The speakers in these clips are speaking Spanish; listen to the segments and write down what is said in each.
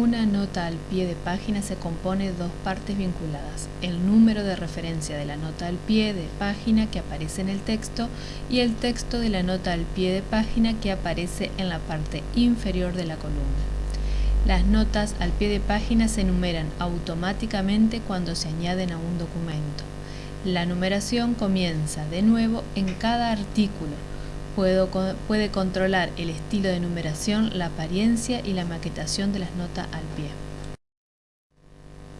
Una nota al pie de página se compone de dos partes vinculadas, el número de referencia de la nota al pie de página que aparece en el texto y el texto de la nota al pie de página que aparece en la parte inferior de la columna. Las notas al pie de página se enumeran automáticamente cuando se añaden a un documento. La numeración comienza de nuevo en cada artículo, puede controlar el estilo de numeración, la apariencia y la maquetación de las notas al pie.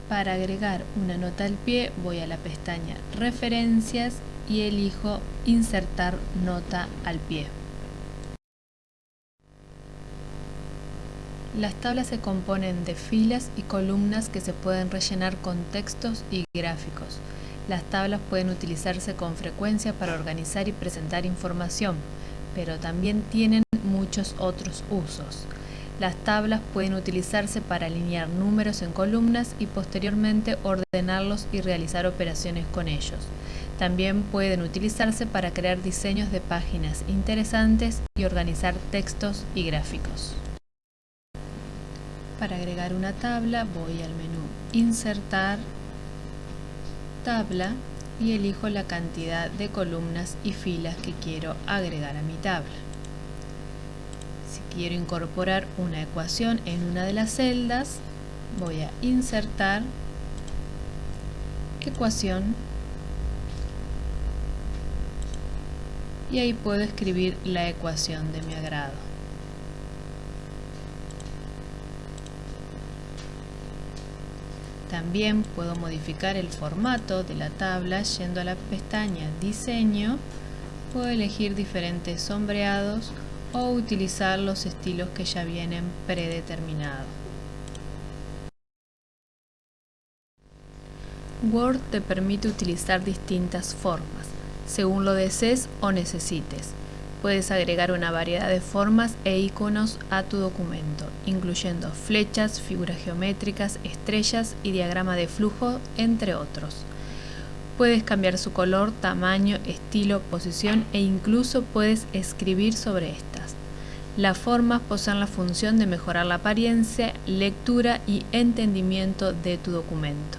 Para agregar una nota al pie voy a la pestaña Referencias y elijo Insertar nota al pie. Las tablas se componen de filas y columnas que se pueden rellenar con textos y gráficos. Las tablas pueden utilizarse con frecuencia para organizar y presentar información pero también tienen muchos otros usos. Las tablas pueden utilizarse para alinear números en columnas y posteriormente ordenarlos y realizar operaciones con ellos. También pueden utilizarse para crear diseños de páginas interesantes y organizar textos y gráficos. Para agregar una tabla voy al menú Insertar, Tabla y elijo la cantidad de columnas y filas que quiero agregar a mi tabla. Si quiero incorporar una ecuación en una de las celdas, voy a insertar ecuación y ahí puedo escribir la ecuación de mi agrado. También puedo modificar el formato de la tabla yendo a la pestaña Diseño. Puedo elegir diferentes sombreados o utilizar los estilos que ya vienen predeterminados. Word te permite utilizar distintas formas, según lo desees o necesites. Puedes agregar una variedad de formas e iconos a tu documento, incluyendo flechas, figuras geométricas, estrellas y diagrama de flujo, entre otros. Puedes cambiar su color, tamaño, estilo, posición e incluso puedes escribir sobre estas. Las formas poseen la función de mejorar la apariencia, lectura y entendimiento de tu documento.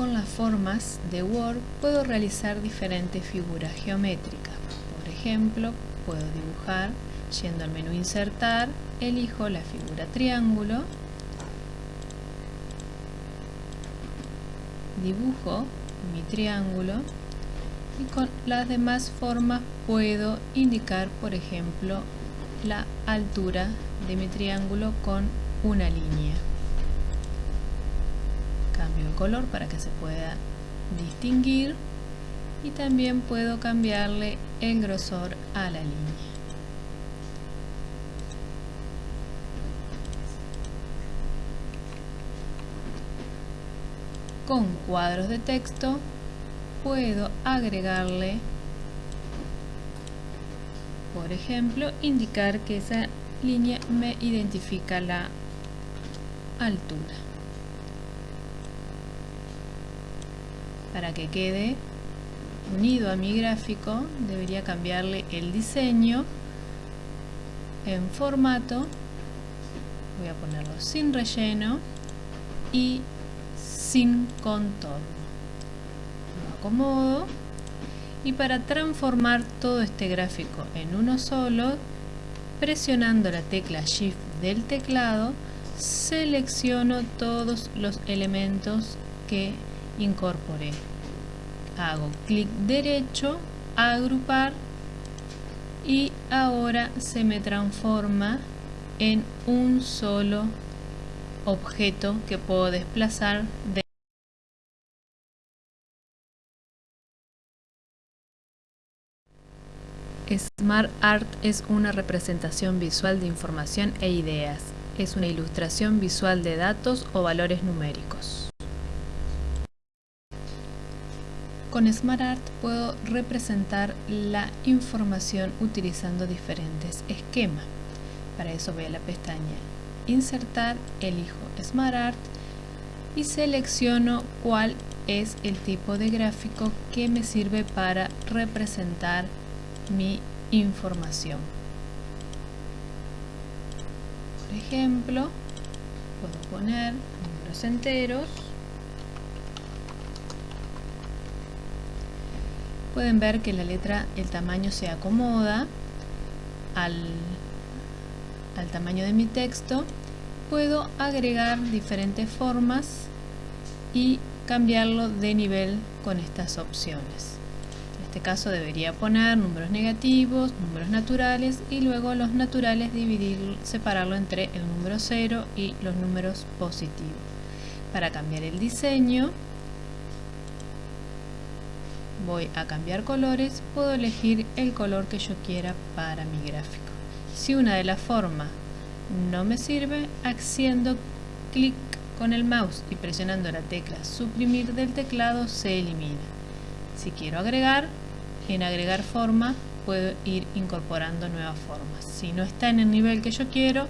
Con las formas de Word puedo realizar diferentes figuras geométricas. Por ejemplo, puedo dibujar yendo al menú Insertar, elijo la figura triángulo, dibujo mi triángulo y con las demás formas puedo indicar, por ejemplo, la altura de mi triángulo con una línea el color para que se pueda distinguir y también puedo cambiarle el grosor a la línea. Con cuadros de texto puedo agregarle, por ejemplo, indicar que esa línea me identifica la altura. Para que quede unido a mi gráfico debería cambiarle el diseño en formato. Voy a ponerlo sin relleno y sin contorno. Lo acomodo. Y para transformar todo este gráfico en uno solo presionando la tecla shift del teclado selecciono todos los elementos que incorporé. Hago clic derecho, agrupar y ahora se me transforma en un solo objeto que puedo desplazar de Smart Art es una representación visual de información e ideas. Es una ilustración visual de datos o valores numéricos. Con SmartArt puedo representar la información utilizando diferentes esquemas. Para eso voy a la pestaña Insertar, elijo SmartArt y selecciono cuál es el tipo de gráfico que me sirve para representar mi información. Por ejemplo, puedo poner números enteros. Pueden ver que la letra, el tamaño se acomoda al, tamaño de mi texto. Puedo agregar diferentes formas y cambiarlo de nivel con estas opciones. En este caso debería poner números negativos, números naturales y luego los naturales dividir, separarlo entre el número 0 y los números positivos. Para cambiar el diseño voy a cambiar colores, puedo elegir el color que yo quiera para mi gráfico. Si una de las formas no me sirve, haciendo clic con el mouse y presionando la tecla suprimir del teclado se elimina. Si quiero agregar, en agregar forma puedo ir incorporando nuevas formas. Si no está en el nivel que yo quiero,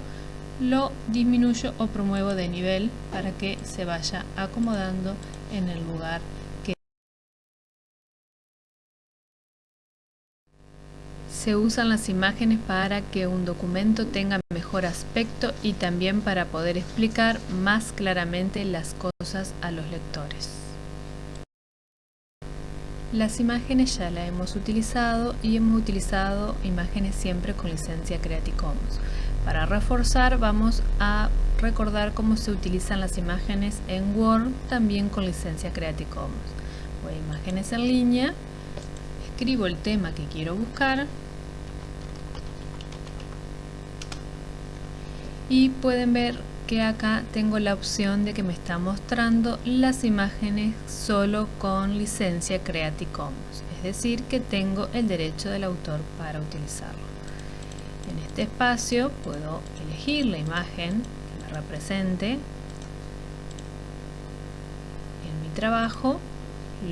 lo disminuyo o promuevo de nivel para que se vaya acomodando en el lugar Se usan las imágenes para que un documento tenga mejor aspecto y también para poder explicar más claramente las cosas a los lectores. Las imágenes ya las hemos utilizado y hemos utilizado imágenes siempre con licencia Creative Commons. Para reforzar vamos a recordar cómo se utilizan las imágenes en Word también con licencia Creative Commons. Voy a imágenes en línea, escribo el tema que quiero buscar y pueden ver que acá tengo la opción de que me está mostrando las imágenes solo con licencia Creative Commons, es decir que tengo el derecho del autor para utilizarlo. En este espacio puedo elegir la imagen que me represente en mi trabajo,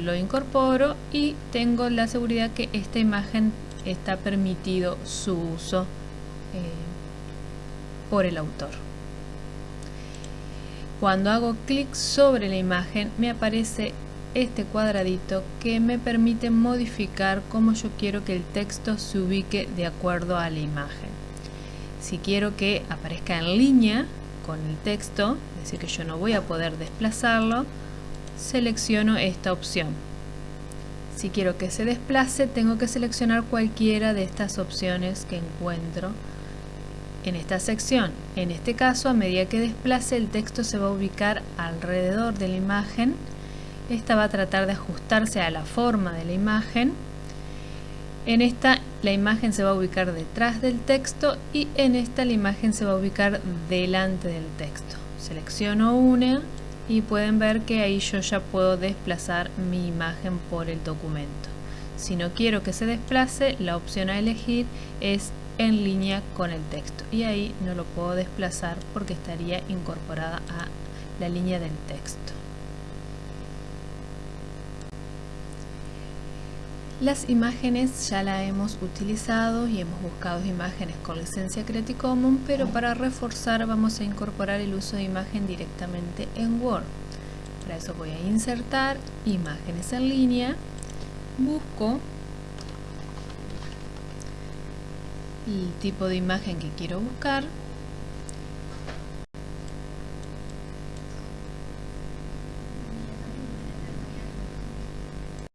lo incorporo y tengo la seguridad que esta imagen está permitido su uso eh, por el autor. Cuando hago clic sobre la imagen me aparece este cuadradito que me permite modificar cómo yo quiero que el texto se ubique de acuerdo a la imagen. Si quiero que aparezca en línea con el texto, es decir que yo no voy a poder desplazarlo, selecciono esta opción. Si quiero que se desplace, tengo que seleccionar cualquiera de estas opciones que encuentro en esta sección. En este caso, a medida que desplace, el texto se va a ubicar alrededor de la imagen. Esta va a tratar de ajustarse a la forma de la imagen. En esta, la imagen se va a ubicar detrás del texto y en esta, la imagen se va a ubicar delante del texto. Selecciono una y pueden ver que ahí yo ya puedo desplazar mi imagen por el documento. Si no quiero que se desplace, la opción a elegir es en línea con el texto y ahí no lo puedo desplazar porque estaría incorporada a la línea del texto. Las imágenes ya la hemos utilizado y hemos buscado imágenes con licencia Creative Commons, pero para reforzar vamos a incorporar el uso de imagen directamente en Word. Para eso voy a insertar imágenes en línea, busco el tipo de imagen que quiero buscar